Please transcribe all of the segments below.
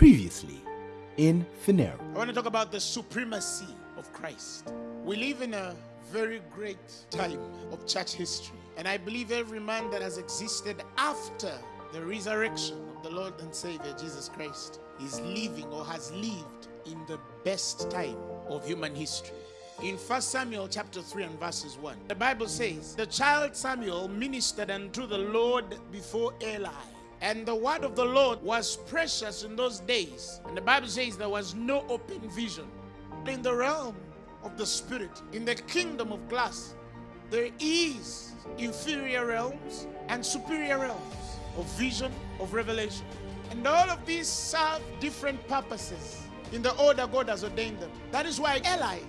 Previously in Finero. I want to talk about the supremacy of Christ. We live in a very great time of church history, and I believe every man that has existed after the resurrection of the Lord and Savior Jesus Christ is living or has lived in the best time of human history. In 1 Samuel chapter 3 and verses 1, the Bible says, The child Samuel ministered unto the Lord before Eli. And the word of the Lord was precious in those days. And the Bible says there was no open vision. In the realm of the spirit, in the kingdom of glass, there is inferior realms and superior realms of vision, of revelation. And all of these serve different purposes in the order God has ordained them. That is why Eli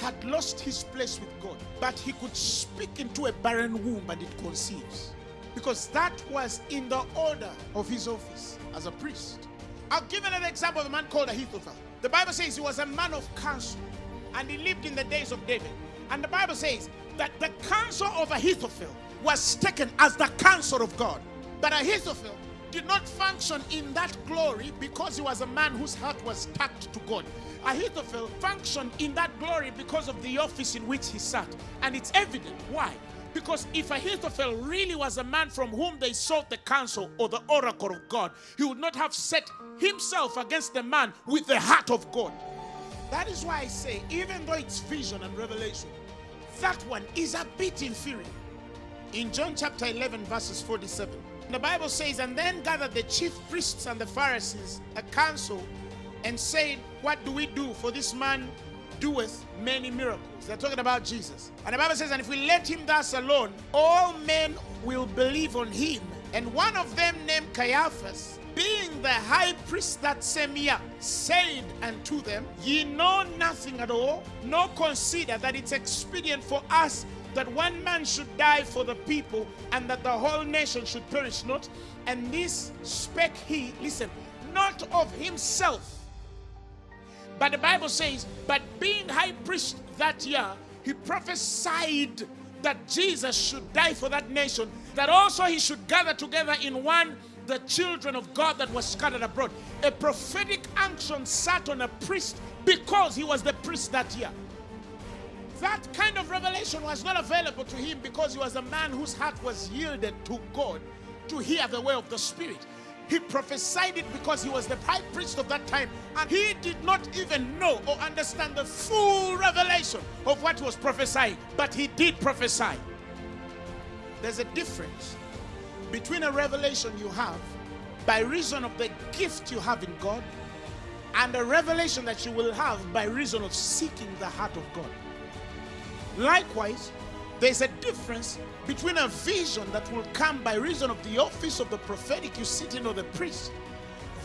had lost his place with God, but he could speak into a barren womb and it conceives. Because that was in the order of his office as a priest. I'll give another example of a man called Ahithophel. The Bible says he was a man of counsel and he lived in the days of David. And the Bible says that the counsel of Ahithophel was taken as the counsel of God. But Ahithophel did not function in that glory because he was a man whose heart was tacked to God. Ahithophel functioned in that glory because of the office in which he sat. And it's evident. Why? Because if Ahithophel really was a man from whom they sought the counsel or the oracle of God, he would not have set himself against the man with the heart of God. That is why I say, even though it's vision and revelation, that one is a bit inferior. In John chapter 11, verses 47, the Bible says, And then gathered the chief priests and the Pharisees a council and said, What do we do? For this man doeth many miracles. They're talking about Jesus. And the Bible says, And if we let him thus alone, all men will believe on him. And one of them named Caiaphas, being the high priest that same year, said unto them, Ye know nothing at all, nor consider that it's expedient for us that one man should die for the people, and that the whole nation should perish not. And this spake he, listen, not of himself. But the Bible says, but being high priest that year, he prophesied that Jesus should die for that nation, that also he should gather together in one the children of God that were scattered abroad. A prophetic unction sat on a priest because he was the priest that year. That kind of revelation was not available to him because he was a man whose heart was yielded to God to hear the way of the Spirit. He prophesied it because he was the high priest of that time and he did not even know or understand the full revelation of what was prophesied, but he did prophesy. There's a difference between a revelation you have by reason of the gift you have in God and a revelation that you will have by reason of seeking the heart of God. Likewise, there's a difference between a vision that will come by reason of the office of the prophetic you sit in or the priest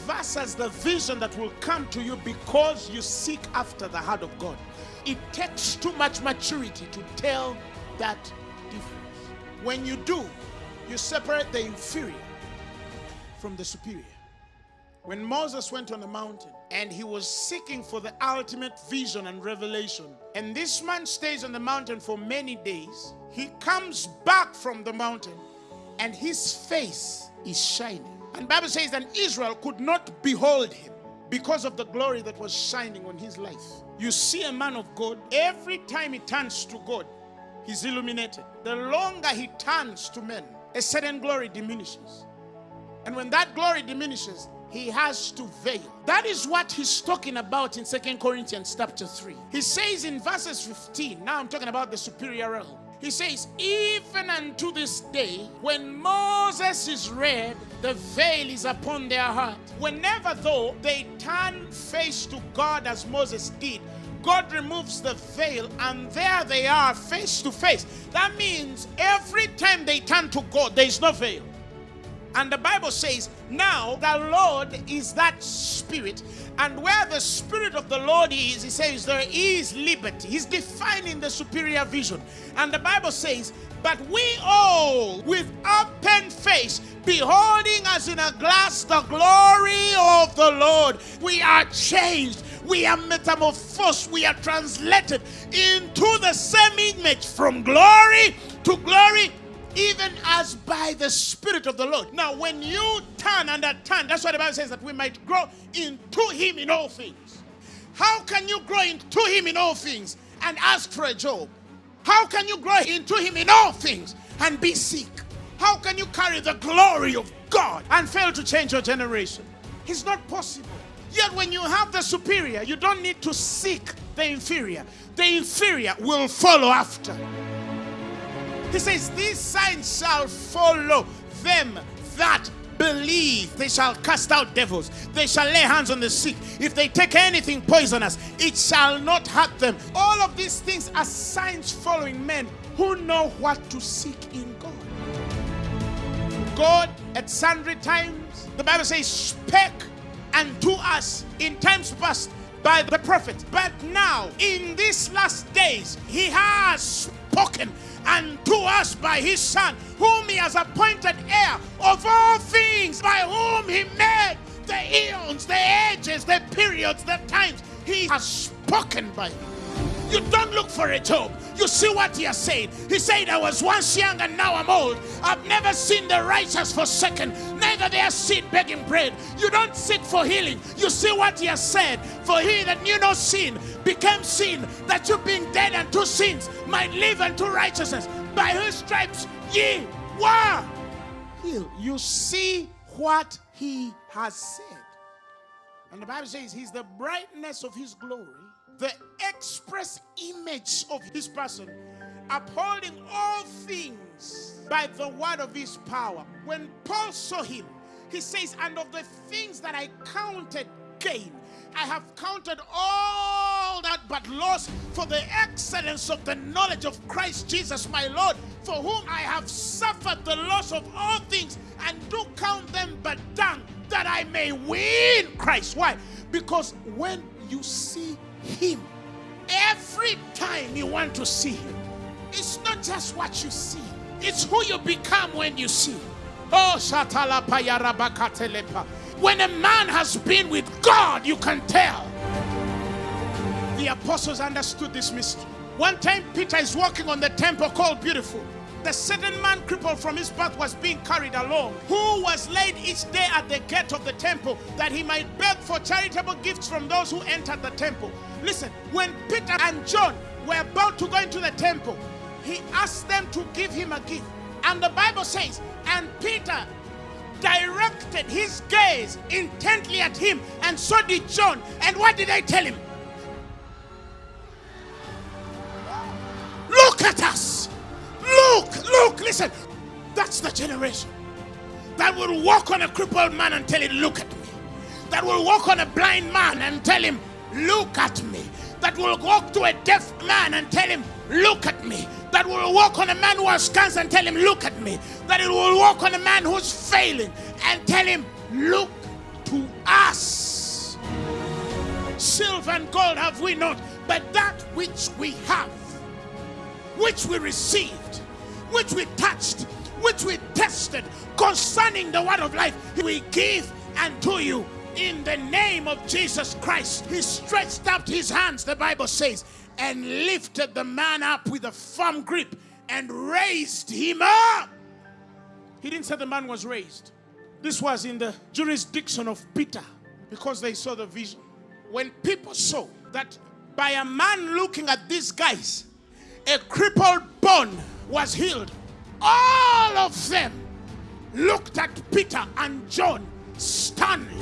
versus the vision that will come to you because you seek after the heart of God. It takes too much maturity to tell that difference. When you do, you separate the inferior from the superior. When Moses went on the mountain and he was seeking for the ultimate vision and revelation, and this man stays on the mountain for many days, he comes back from the mountain and his face is shining. And Bible says that Israel could not behold him because of the glory that was shining on his life. You see a man of God, every time he turns to God, he's illuminated. The longer he turns to men, a certain glory diminishes. And when that glory diminishes, he has to veil. That is what he's talking about in Second Corinthians chapter 3. He says in verses 15, now I'm talking about the superior realm. He says, even unto this day, when Moses is read, the veil is upon their heart. Whenever though they turn face to God as Moses did, God removes the veil and there they are face to face. That means every time they turn to God, there is no veil. And the Bible says, now the Lord is that spirit. And where the spirit of the Lord is, he says, there is liberty. He's defining the superior vision. And the Bible says, but we all with open face, beholding as in a glass the glory of the Lord, we are changed. We are metamorphosed. We are translated into the same image from glory to glory even as by the Spirit of the Lord. Now, when you turn and turn, that's why the Bible says that we might grow into Him in all things. How can you grow into Him in all things and ask for a job? How can you grow into Him in all things and be sick? How can you carry the glory of God and fail to change your generation? It's not possible. Yet, when you have the superior, you don't need to seek the inferior. The inferior will follow after. He says, These signs shall follow them that believe. They shall cast out devils. They shall lay hands on the sick. If they take anything poisonous, it shall not hurt them. All of these things are signs following men who know what to seek in God. God, at sundry times, the Bible says, spake unto us in times past by the prophets. But now, in these last days, he has spoken us by his Son, whom he has appointed heir of all things, by whom he made the eons, the ages, the periods, the times. He has spoken by him. You don't look for a job. You see what he has said. He said, I was once young and now I'm old. I've never seen the righteous forsaken, neither their seed begging bread. You don't seek for healing. You see what he has said. For he that knew no sin became sin, that you being dead unto sins might live unto righteousness. By whose stripes ye were healed. You see what he has said. And the Bible says he's the brightness of his glory the express image of his person, upholding all things by the word of his power. When Paul saw him, he says, And of the things that I counted gain, I have counted all but loss for the excellence of the knowledge of Christ Jesus my Lord, for whom I have suffered the loss of all things, and do count them but dung, that I may win Christ. Why? Because when you see him every time you want to see Him. It's not just what you see, it's who you become when you see. Oh, When a man has been with God, you can tell. The apostles understood this mystery. One time, Peter is walking on the temple called Beautiful the certain man crippled from his birth was being carried along, who was laid each day at the gate of the temple that he might beg for charitable gifts from those who entered the temple. Listen, when Peter and John were about to go into the temple, he asked them to give him a gift. And the Bible says, and Peter directed his gaze intently at him, and so did John. And what did they tell him? At us. Look, look, listen. That's the generation that will walk on a crippled man and tell him, Look at me. That will walk on a blind man and tell him, Look at me. That will walk to a deaf man and tell him, Look at me. That will walk on a man who has cancer and tell him, Look at me. That it will walk on a man who's failing and tell him, Look to us. Silver and gold have we not, but that which we have, which we received, which we touched, which we tested concerning the word of life, we give unto you in the name of Jesus Christ. He stretched out his hands, the Bible says, and lifted the man up with a firm grip and raised him up. He didn't say the man was raised. This was in the jurisdiction of Peter because they saw the vision. When people saw that by a man looking at these guys, a crippled bone was healed, all of them looked at Peter and John sternly.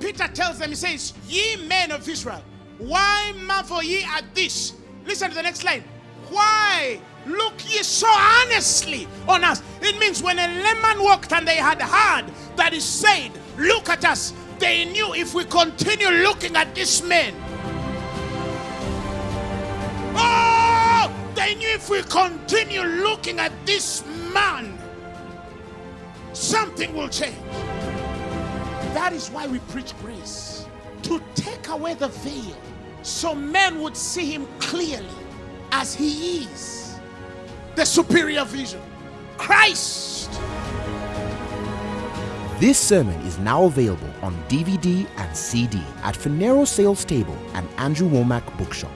Peter tells them, he says, Ye men of Israel, why marvel ye at this? Listen to the next line. Why look ye so earnestly on us? It means when a layman walked and they had heard that he said, Look at us, they knew if we continue looking at this man, they knew if we continue looking at this man, something will change. That is why we preach grace to take away the veil so men would see him clearly as he is the superior vision Christ. This sermon is now available on DVD and CD at Finero Sales Table and Andrew Wommack Bookshop.